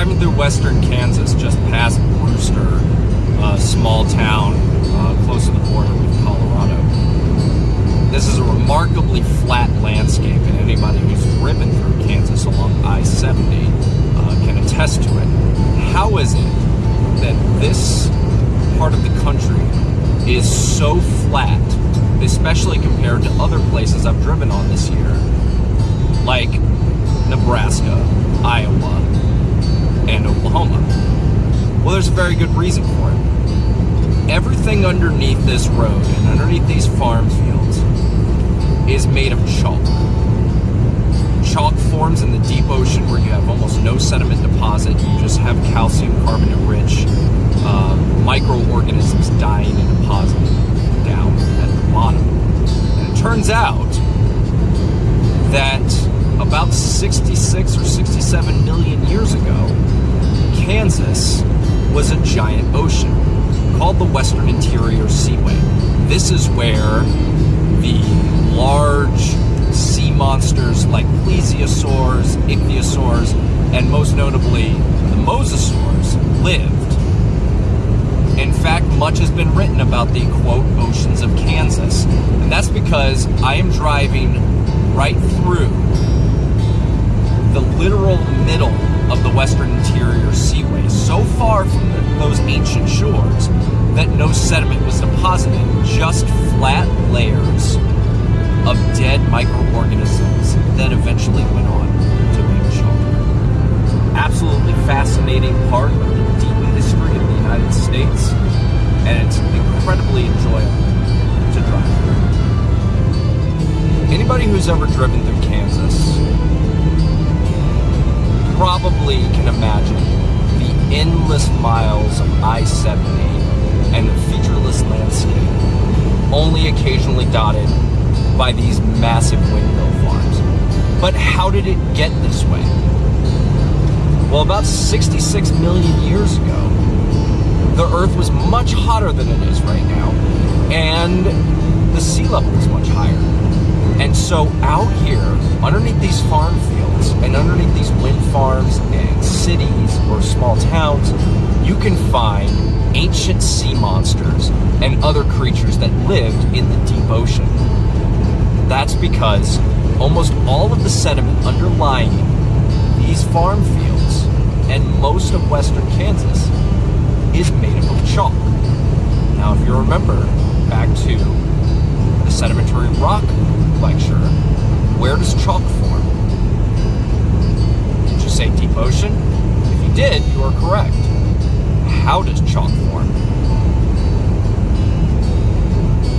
driving through western Kansas, just past Brewster, a small town uh, close to the border with Colorado. This is a remarkably flat landscape, and anybody who's driven through Kansas along I-70 uh, can attest to it. How is it that this part of the country is so flat, especially compared to other places I've driven on this year, like Nebraska, Iowa, Well, there's a very good reason for it. Everything underneath this road and underneath these farm fields is made of chalk. Chalk forms in the deep ocean where you have almost no sediment deposit. You just have calcium carbonate rich uh, microorganisms dying and depositing down at the bottom. And it turns out that about 66 or 67 million years ago, Kansas was a giant ocean called the Western Interior Seaway. This is where the large sea monsters like plesiosaurs, ichthyosaurs, and most notably the mosasaurs lived. In fact, much has been written about the quote oceans of Kansas, and that's because I am driving right through the literal middle of the Western Interior Seaway, so far from those ancient shores that no sediment was deposited, just flat layers of dead microorganisms that eventually went on to make chalk. Absolutely fascinating part of the deep history of the United States, and it's incredibly enjoyable to drive through. Anybody who's ever driven through Kansas probably can imagine the endless miles of I-70 and the featureless landscape, only occasionally dotted by these massive windmill farms. But how did it get this way? Well, about 66 million years ago, the Earth was much hotter than it is right now, and the sea level was much higher. And so out here, underneath these farm fields and underneath these wind farms and cities or small towns, you can find ancient sea monsters and other creatures that lived in the deep ocean. That's because almost all of the sediment underlying these farm fields and most of western Kansas is made up of chalk. Now, if you remember back to the sedimentary rock lecture, where does chalk form? Did you say deep ocean? If you did, you are correct. How does chalk form?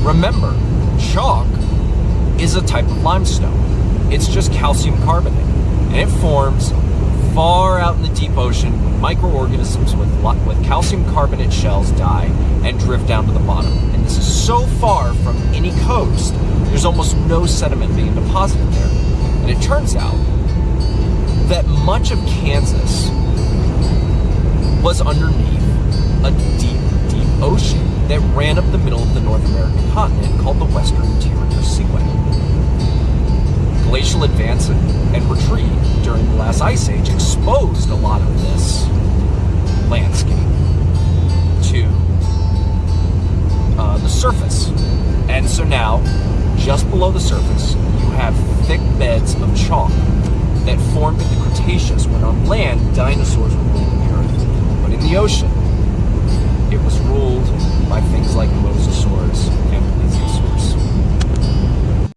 Remember, chalk is a type of limestone. It's just calcium carbonate, and it forms far in the deep ocean microorganisms with, with calcium carbonate shells die and drift down to the bottom. And this is so far from any coast, there's almost no sediment being deposited there. And it turns out that much of Kansas was underneath a deep, deep ocean that ran up the middle of the North American continent called the Western Interior Seaway. Glacial advance and retreat during the last ice age exposed a lot of this landscape to uh, the surface. And so now, just below the surface, you have thick beds of chalk that formed in the Cretaceous when on land dinosaurs were roaming the earth. But in the ocean,